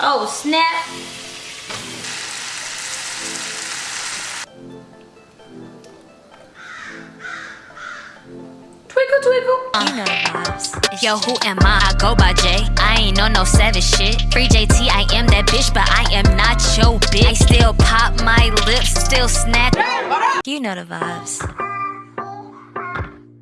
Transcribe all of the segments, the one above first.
Oh, snap. Twinkle, twinkle. You know the vibes. Yo, who am I? I go by J. I ain't on no savage shit. Free JT, I am that bitch, but I am not your bitch. I still pop my lips, still snap. You know the vibes.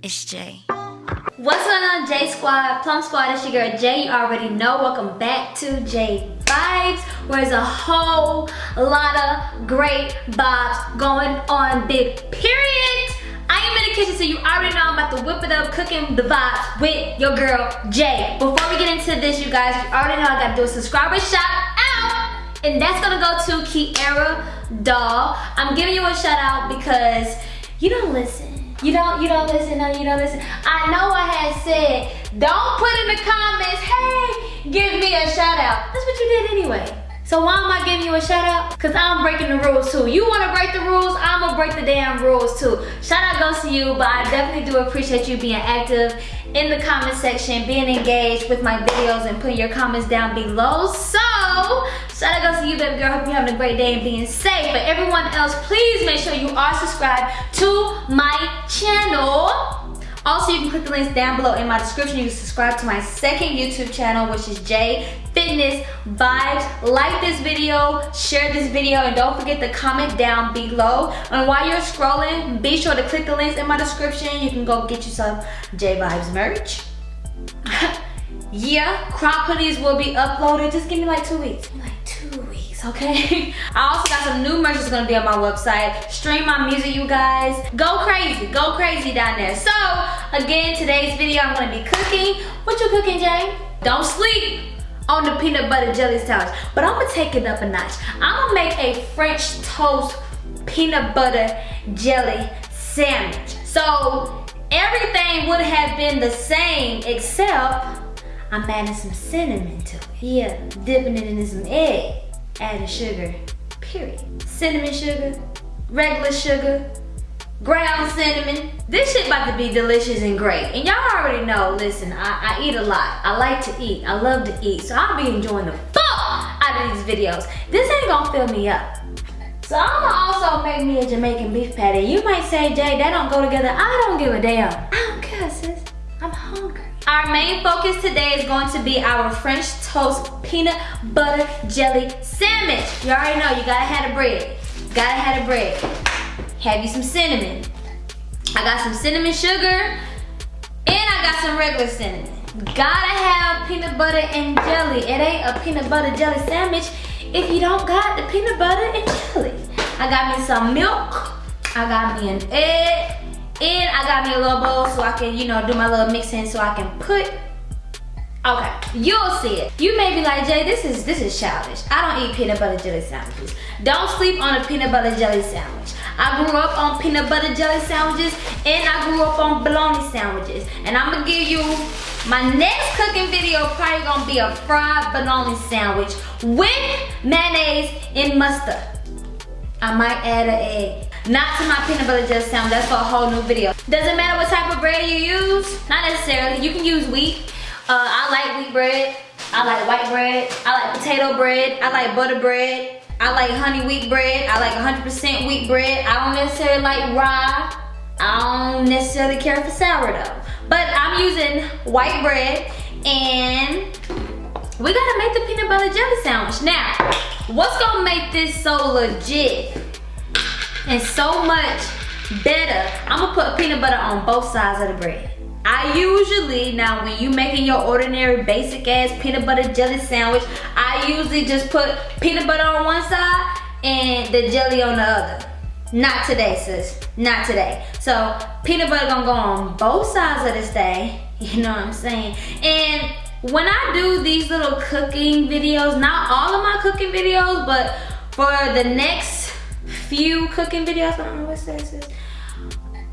It's J. What's going on, J Squad? Plum Squad, it's your girl J. You already know. Welcome back to J Vibes, where there's a whole lot of great vibes going on, big period. I am in the kitchen, so you already know I'm about to whip it up, cooking the vibes with your girl J. Before we get into this, you guys, you already know I gotta do a subscriber shout out, and that's gonna go to Kiera Doll. I'm giving you a shout out because you don't listen. You don't, you don't listen, no, you don't listen. I know I had said, don't put in the comments, hey, give me a shout out. That's what you did anyway. So why am I giving you a shout out? Cause I'm breaking the rules too. You wanna break the rules, I'm gonna break the damn rules too. Shout out goes to you, but I definitely do appreciate you being active in the comment section, being engaged with my videos and putting your comments down below. So, shout out goes to you, baby girl. Hope you're having a great day and being safe. But everyone else, please make sure you are subscribed to my channel. Also, you can click the links down below in my description. You can subscribe to my second YouTube channel, which is J Fitness Vibes. Like this video, share this video, and don't forget to comment down below. And while you're scrolling, be sure to click the links in my description. You can go get yourself J Vibes merch. yeah, crop hoodies will be uploaded. Just give me like two weeks. Like two okay? I also got some new merch that's gonna be on my website. Stream my music, you guys. Go crazy, go crazy down there. So, again, today's video, I'm gonna be cooking. What you cooking, Jay? Don't sleep on the peanut butter jelly sandwich. But I'm gonna take it up a notch. I'm gonna make a French toast peanut butter jelly sandwich. So, everything would have been the same except I'm adding some cinnamon to it. Yeah, dipping it in some egg, adding sugar, period. Cinnamon sugar, regular sugar, ground cinnamon. This shit about to be delicious and great. And y'all already know, listen, I, I eat a lot. I like to eat, I love to eat. So I'll be enjoying the fuck out of these videos. This ain't gonna fill me up. So I'm gonna also make me a Jamaican beef patty. You might say, Jay, that don't go together. I don't give a damn. Hungry. Our main focus today is going to be our French toast peanut butter jelly sandwich. You already know, you gotta have the bread. Gotta have the bread. Have you some cinnamon. I got some cinnamon sugar, and I got some regular cinnamon. Gotta have peanut butter and jelly. It ain't a peanut butter jelly sandwich if you don't got the peanut butter and jelly. I got me some milk. I got me an egg. And I got me a little bowl so I can, you know, do my little mixing so I can put Okay, you'll see it. You may be like, Jay, this is this is childish. I don't eat peanut butter jelly sandwiches. Don't sleep on a peanut butter jelly sandwich. I grew up on peanut butter jelly sandwiches and I grew up on bologna sandwiches. And I'm gonna give you my next cooking video probably gonna be a fried bologna sandwich with mayonnaise and mustard. I might add an egg. Not to my peanut butter jelly sandwich, that's for a whole new video. Doesn't matter what type of bread you use, not necessarily. You can use wheat. Uh, I like wheat bread. I like white bread. I like potato bread. I like butter bread. I like honey wheat bread. I like 100% wheat bread. I don't necessarily like rye. I don't necessarily care for sourdough. But I'm using white bread and we gotta make the peanut butter jelly sandwich. Now, what's gonna make this so legit and so much better, I'm gonna put peanut butter on both sides of the bread. I usually, now when you making your ordinary basic ass peanut butter jelly sandwich, I usually just put peanut butter on one side and the jelly on the other. Not today, sis. Not today. So peanut butter gonna go on both sides of this thing. You know what I'm saying? And when I do these little cooking videos, not all of my cooking videos, but for the next few cooking videos, I don't know what this is.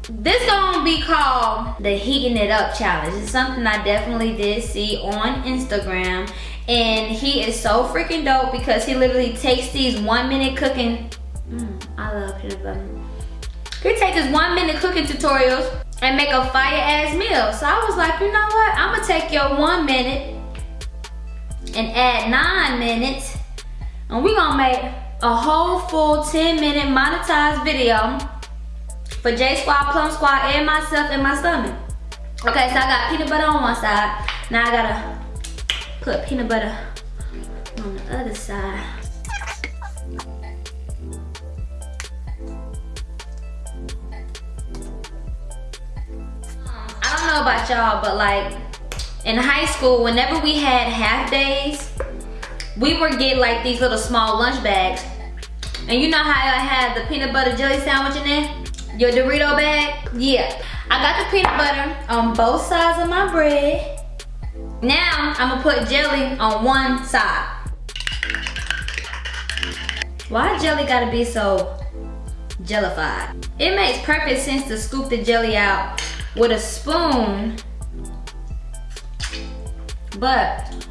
This gonna be called the heating it up challenge. It's something I definitely did see on Instagram. And he is so freaking dope because he literally takes these one minute cooking. Mm, I love peanut butter. He takes his one minute cooking tutorials and make a fire ass meal. So I was like, you know what? I'm gonna take your one minute and add nine minutes. And we gonna make a whole full 10 minute monetized video for J Squad, Plum Squad, and myself and my stomach. Okay, so I got peanut butter on one side. Now I gotta put peanut butter on the other side. I don't know about y'all, but like in high school, whenever we had half days, we would get like these little small lunch bags. And you know how I had the peanut butter jelly sandwich in there? Your Dorito bag? Yeah. I got the peanut butter on both sides of my bread. Now, I'm gonna put jelly on one side. Why jelly gotta be so jellified? It makes perfect sense to scoop the jelly out with a spoon, but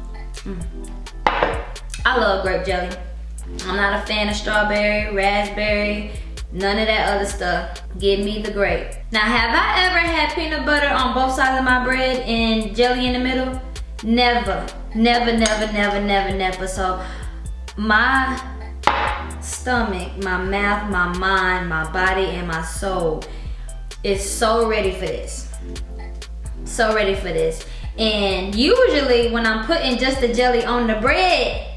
I love grape jelly. I'm not a fan of strawberry, raspberry, none of that other stuff. Give me the grape. Now, have I ever had peanut butter on both sides of my bread and jelly in the middle? Never, never, never, never, never, never. So my stomach, my mouth, my mind, my body, and my soul is so ready for this. So ready for this. And usually when I'm putting just the jelly on the bread,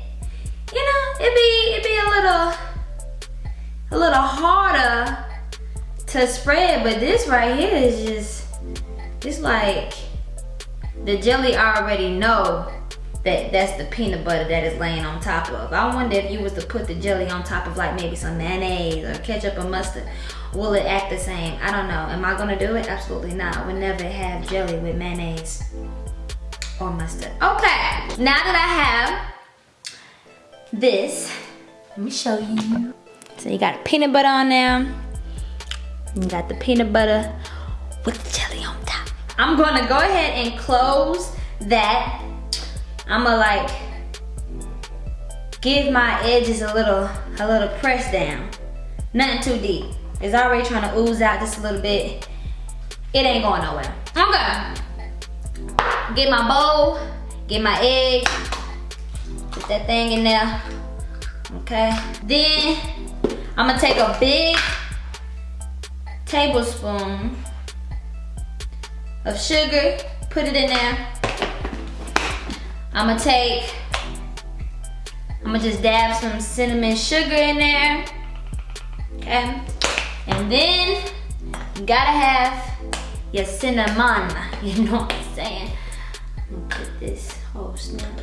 you know, it be it be a little a little harder to spread, but this right here is just it's like the jelly already know that that's the peanut butter that is laying on top of. I wonder if you was to put the jelly on top of like maybe some mayonnaise or ketchup or mustard, will it act the same? I don't know. Am I gonna do it? Absolutely not. I would never have jelly with mayonnaise or mustard. Okay, now that I have this. Let me show you. So you got peanut butter on there. You got the peanut butter with the jelly on top. I'm gonna go ahead and close that. I'm gonna like give my edges a little, a little press down. Nothing too deep. It's already trying to ooze out just a little bit. It ain't going nowhere. Okay. Get my bowl, get my egg, Put that thing in there. Okay. Then I'm gonna take a big tablespoon of sugar, put it in there. I'm gonna take, I'm gonna just dab some cinnamon sugar in there. Okay. And then you gotta have your cinnamon. You know what I'm saying? Put this whole snap.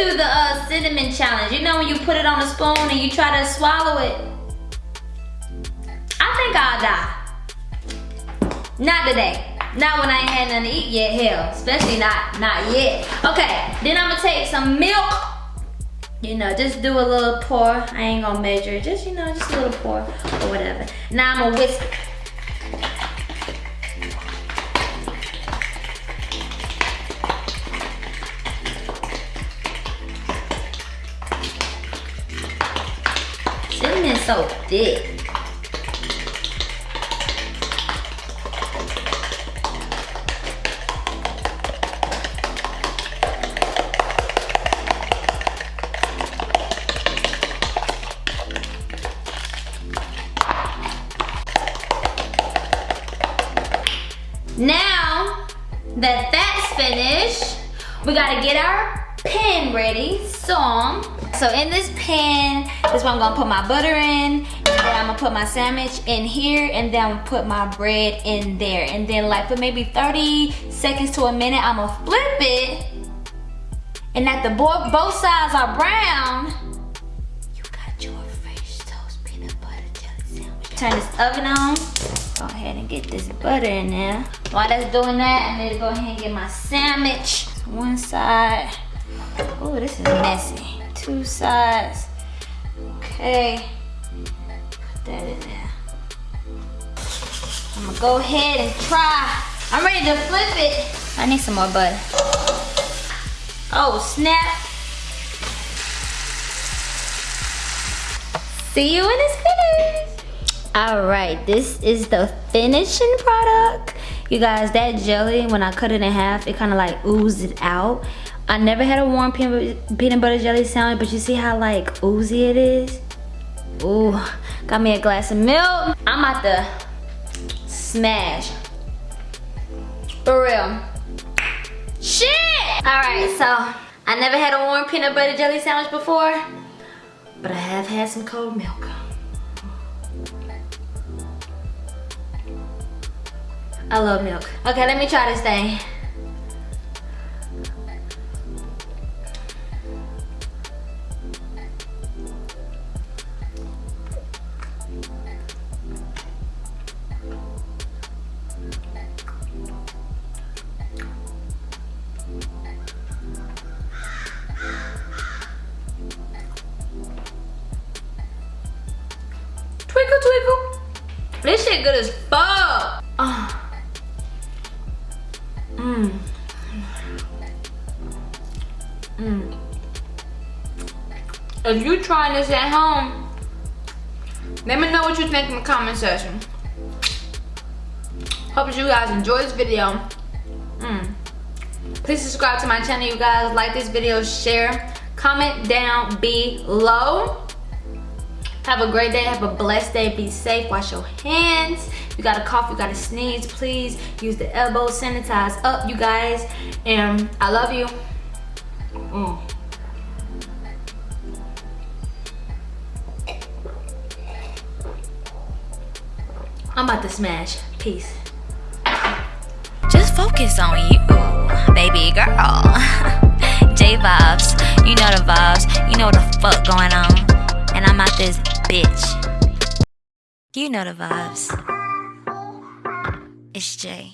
Do the uh, cinnamon challenge. You know when you put it on a spoon and you try to swallow it? I think I'll die. Not today. Not when I ain't had nothing to eat yet, hell. Especially not, not yet. Okay, then I'm gonna take some milk. You know, just do a little pour. I ain't gonna measure Just, you know, just a little pour or whatever. Now I'm gonna whisk so thick. Ready. So so in this pan, this one I'm gonna put my butter in, and then I'm gonna put my sandwich in here, and then I'm gonna put my bread in there. And then like for maybe 30 seconds to a minute, I'm gonna flip it. And at the both, both sides are brown, you got your French toast peanut butter jelly sandwich. Turn this oven on. Go ahead and get this butter in there. While that's doing that, I'm gonna go ahead and get my sandwich. One side. Oh, this is messy two sides. Okay, put that in there. I'm gonna go ahead and try. I'm ready to flip it. I need some more butter. Oh, snap. See you when it's finished. All right, this is the finishing product. You guys, that jelly, when I cut it in half, it kind of like oozed out. I never had a warm peanut butter jelly sandwich, but you see how like oozy it is? Ooh, got me a glass of milk. I'm about to smash. For real. Shit! Alright, so I never had a warm peanut butter jelly sandwich before, but I have had some cold milk. I love milk. Okay, let me try this thing. Good as fuck. Uh. Mmm. Mmm. If you're trying this at home, let me know what you think in the comment section. Hope you guys enjoy this video. Mm. Please subscribe to my channel, you guys. Like this video, share, comment down below. Have a great day. Have a blessed day. Be safe. Wash your hands. If you got a cough, you got a sneeze, please use the elbow. Sanitize up, you guys. And I love you. Mm. I'm about to smash. Peace. Just focus on you, baby girl. J vibes, you know the vibes, you know the fuck going on. And I'm out this bitch. You know the vibes. It's Jay.